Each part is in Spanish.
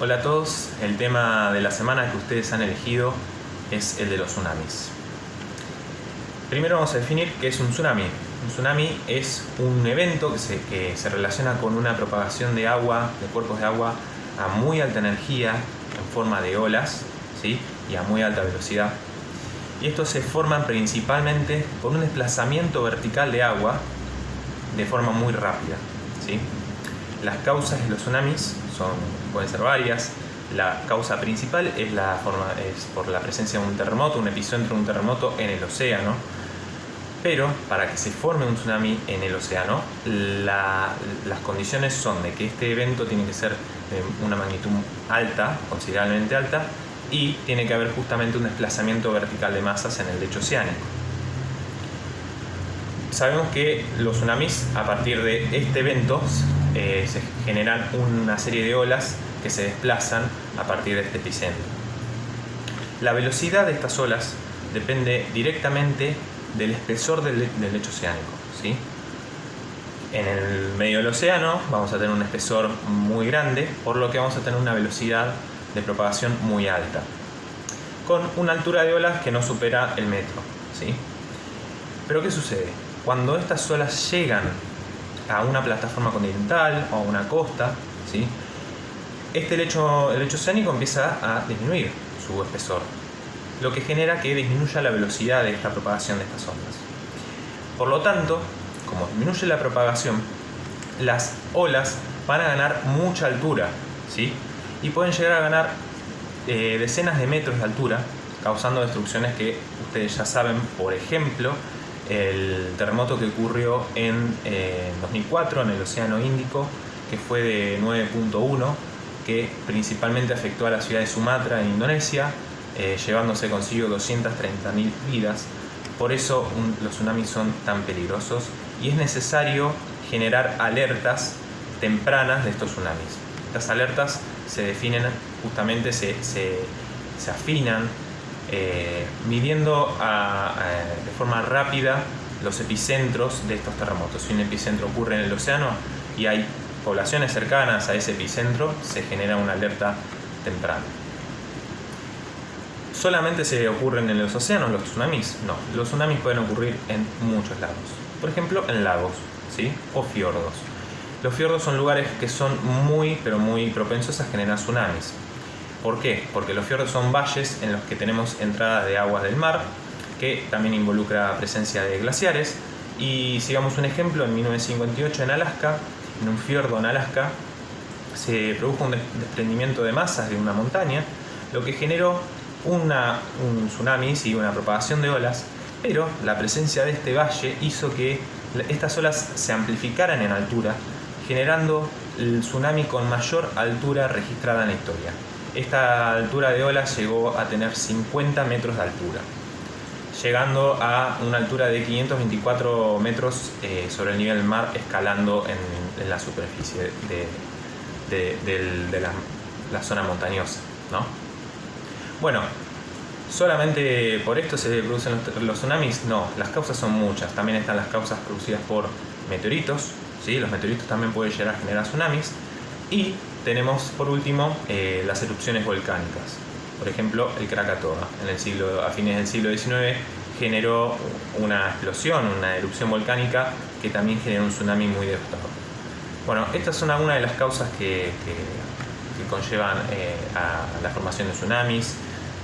Hola a todos, el tema de la semana que ustedes han elegido es el de los tsunamis. Primero vamos a definir qué es un tsunami. Un tsunami es un evento que se, relaciona con una propagación de agua, de cuerpos de agua a muy alta energía en forma de olas ¿sí? y a muy alta velocidad. Y estos se forman principalmente por un desplazamiento vertical de agua de forma muy rápida. ¿sí? Las causas de los tsunamis son, pueden ser varias. La causa principal es, la forma, es por la presencia de un terremoto, un epicentro de un terremoto en el océano. Pero para que se forme un tsunami en el océano, las condiciones son de que este evento tiene que ser de una magnitud alta, considerablemente alta, y tiene que haber justamente un desplazamiento vertical de masas en el lecho oceánico. Sabemos que los tsunamis, a partir de este evento, eh, se generan una serie de olas que se desplazan a partir de este epicentro. La velocidad de estas olas depende directamente del espesor del, lecho oceánico. ¿sí? En el medio del océano vamos a tener un espesor muy grande, por lo que vamos a tener una velocidad de propagación muy alta, con una altura de olas que no supera el metro. ¿sí? Pero ¿qué sucede? Cuando estas olas llegan a una plataforma continental o a una costa, ¿sí? este lecho, el lecho oceánico empieza a disminuir su espesor, lo que genera que disminuya la velocidad de esta propagación de estas ondas. Por lo tanto, como disminuye la propagación, las olas van a ganar mucha altura, ¿sí? y pueden llegar a ganar eh, decenas de metros de altura, causando destrucciones que ustedes ya saben, por ejemplo, el terremoto que ocurrió en 2004 eh, en el Océano Índico, que fue de 9.1, que principalmente afectó a la ciudad de Sumatra en Indonesia, eh, llevándose consigo 230.000 vidas. Por eso los tsunamis son tan peligrosos y es necesario generar alertas tempranas de estos tsunamis. Estas alertas se definen justamente, se, se, se afinan eh, midiendo de forma rápida los epicentros de estos terremotos. Si un epicentro ocurre en el océano y hay poblaciones cercanas a ese epicentro, se genera una alerta temprana. ¿Solamente se ocurren en los océanos los tsunamis? No, los tsunamis pueden ocurrir en muchos lados. Por ejemplo, en lagos ¿sí? o fiordos. Los fiordos son lugares que son muy, pero muy propensos a generar tsunamis. ¿Por qué? Porque los fiordos son valles en los que tenemos entradas de aguas del mar, que también involucra presencia de glaciares. Y sigamos un ejemplo, en 1958 en Alaska, en un fiordo en Alaska, se produjo un desprendimiento de masas de una montaña, lo que generó una, un tsunami y una propagación de olas, pero la presencia de este valle hizo que estas olas se amplificaran en altura, generando el tsunami con mayor altura registrada en la historia. Esta altura de ola llegó a tener 50 metros de altura, llegando a una altura de 524 metros eh, sobre el nivel del mar, escalando en, la superficie de, la, zona montañosa. ¿no? Bueno, ¿solamente por esto se producen los, tsunamis? No, las causas son muchas. También están las causas producidas por meteoritos. ¿sí? Los meteoritos también pueden llegar a generar tsunamis. Y tenemos por último eh, las erupciones volcánicas. Por ejemplo, el Krakatoa, a fines del siglo XIX, generó una explosión, una erupción volcánica que también generó un tsunami muy devastador. Bueno, estas son algunas de las causas que, conllevan eh, a la formación de tsunamis.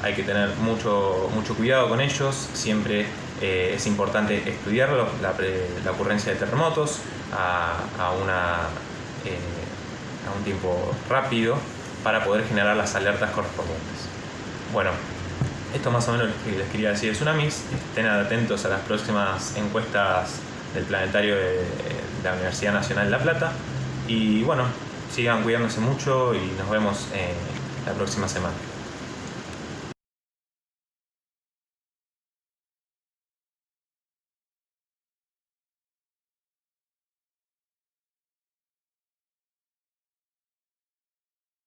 Hay que tener mucho, mucho cuidado con ellos, siempre eh, es importante estudiarlo, la, ocurrencia de terremotos a, una a un tiempo rápido para poder generar las alertas correspondientes. Bueno, esto más o menos lo que les quería decir de tsunamis. Estén atentos a las próximas encuestas del planetario de, la Universidad Nacional de La Plata. Y bueno, sigan cuidándose mucho y nos vemos la próxima semana.